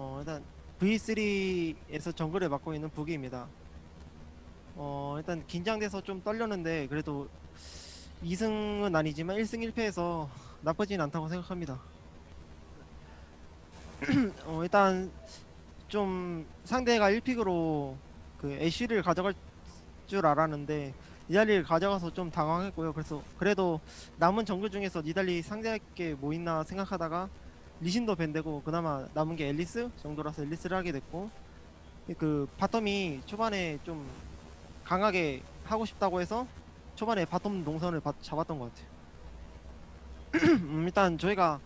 어 일단 V3에서 정글을 맡고 있는 부기입니다. 어 일단 긴장돼서 좀 떨렸는데 그래도 2승은 아니지만 1승 1패에서 나쁘진 않다고 생각합니다. 어 일단 좀 상대가 1픽으로 그 애쉬를 가져갈 줄 알았는데 니달리를 가져가서 좀 당황했고요. 그래서 그래도 남은 정글 중에서 니달리 상대할 게 뭐 있나 생각하다가 리신도 ban되고 그나마 남은 게 앨리스 정도라서 앨리스를 하게 됐고 그 bottom이 초반에 좀 강하게 하고 싶다고 해서 초반에 bottom 동선을 바- 잡았던 것 같아요. 음, 일단 저희가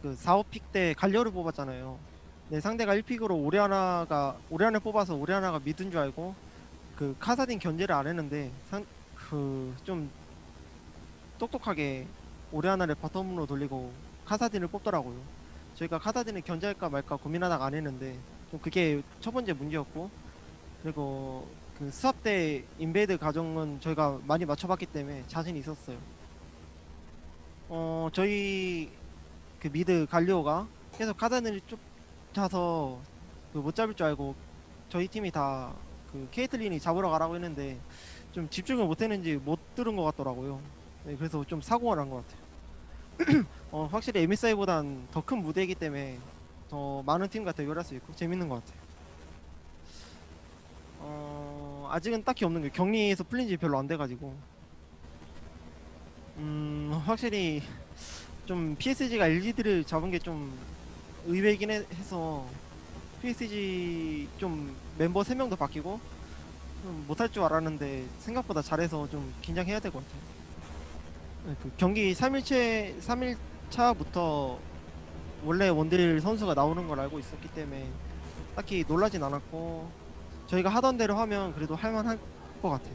그 4, 5 pick 때 갈리오를 뽑았잖아요. 네, 상대가 1 pick으로 오리아나가 오리아나를 뽑아서 오리아나가 mid인 줄 알고 그 카사딘 견제를 안 했는데 그 좀 똑똑하게 오리아나를 bottom으로 돌리고 카사딘을 뽑더라고요. 저희가 카사딘을 견제할까 말까 고민하다가 안 했는데 좀 그게 첫 번째 문제였고 그리고 그 수업 때 invade 과정은 저희가 많이 맞춰봤기 때문에 자신이 있었어요. 어 저희 그 mid 갈리오가 계속 카사딘을 쫓아서 그 못 잡을 줄 알고 저희 팀이 다 그 케이틀린이 잡으러 가라고 했는데 좀 집중을 못했는지 못 들은 것 같더라고요. 네, 그래서 좀 사고가 난 것 같아요. 어, 확실히 MSI보단 더 큰 무대이기 때문에 더 많은 팀과 대결할 수 있고 재밌는 것 같아요. 어, 아직은 딱히 없는 게 격리에서 풀린 지 별로 안 돼가지고 음, 확실히 좀 PSG가 LGD를 잡은 게 좀 의외이긴 해, 해서 PSG 좀 멤버 3명도 바뀌고 좀 못할 줄 알았는데 생각보다 잘해서 좀 긴장해야 될 것 같아요. 네, 그 경기 3일째 3일 차부터 원래 원딜 선수가 나오는 걸 알고 있었기 때문에 딱히 놀라진 않았고 저희가 하던 대로 하면 그래도 할만할 것 같아요.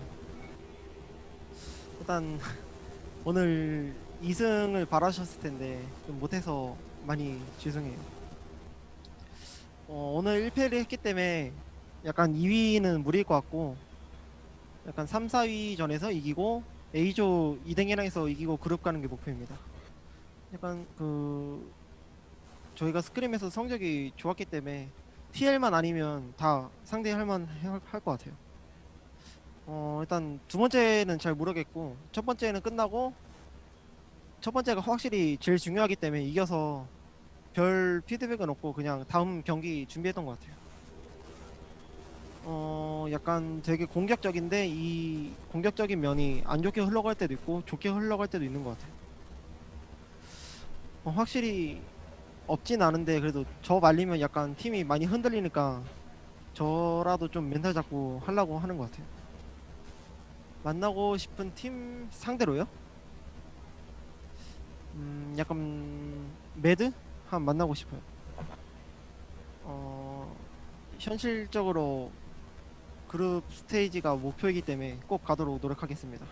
일단 오늘 2승을 바라셨을 텐데 좀 못해서 많이 죄송해요. 어, 오늘 1패를 했기 때문에 약간 2위는 무리일 것 같고 약간 3, 4위 전에서 이기고 A조 2등이랑 해서 이기고 그룹 가는 게 목표입니다. 약간 그 저희가 스크림에서 성적이 좋았기 때문에 TL만 아니면 다 상대할 만할 것 같아요. 어 일단 두 번째는 잘 모르겠고 첫 번째는 끝나고 첫 번째가 확실히 제일 중요하기 때문에 이겨서 별 피드백은 없고 그냥 다음 경기 준비했던 것 같아요. 어 약간 되게 공격적인데 이 공격적인 면이 안 좋게 흘러갈 때도 있고 좋게 흘러갈 때도 있는 것 같아요. 어, 확실히 없진 않은데 그래도 저 말리면 약간 팀이 많이 흔들리니까 저라도 좀 멘탈 잡고 하려고 하는 것 같아요. 만나고 싶은 팀 상대로요? 음 약간 매드 한 만나고 싶어요. 어 현실적으로 그룹 스테이지가 목표이기 때문에 꼭 가도록 노력하겠습니다.